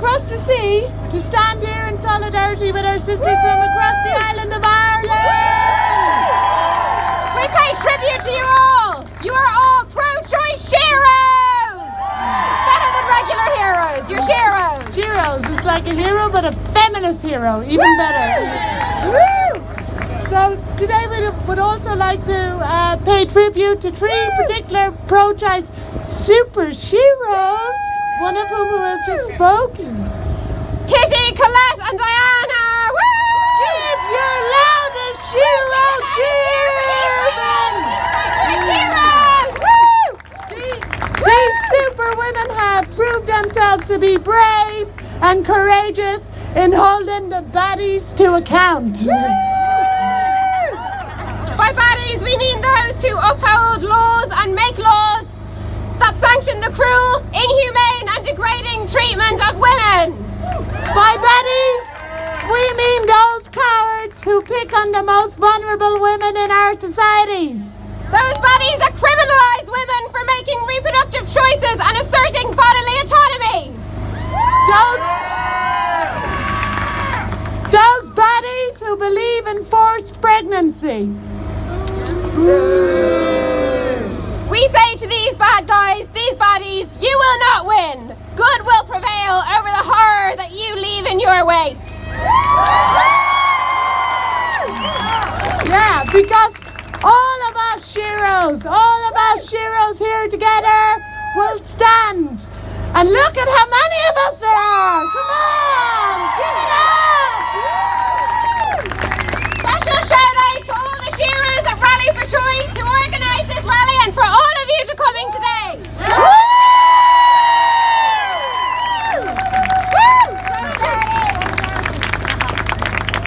across the sea to stand here in solidarity with our sisters from across the island of Ireland. We pay tribute to you all. You are all pro-choice sheroes. Better than regular heroes. You're sheroes. Heroes, it's like a hero but a feminist hero, even better. Woo! So today we would also like to uh, pay tribute to three particular pro-choice super sheroes, one of whom who has just spoken. Kitty, Colette, and Diana. Woo! Give your loudest shero cheer! Oh, These superwomen have proved themselves to be brave and courageous in holding the baddies to account. By baddies, we mean those who uphold laws and make laws that sanction the cruel, inhumane, and degrading treatment of women. By baddies, we mean those on the most vulnerable women in our societies. Those bodies that criminalize women for making reproductive choices and asserting bodily autonomy. Those, those baddies who believe in forced pregnancy. We say to these because all of us sheroes, all of us sheroes here together will stand. And look at how many of us there are. Come on,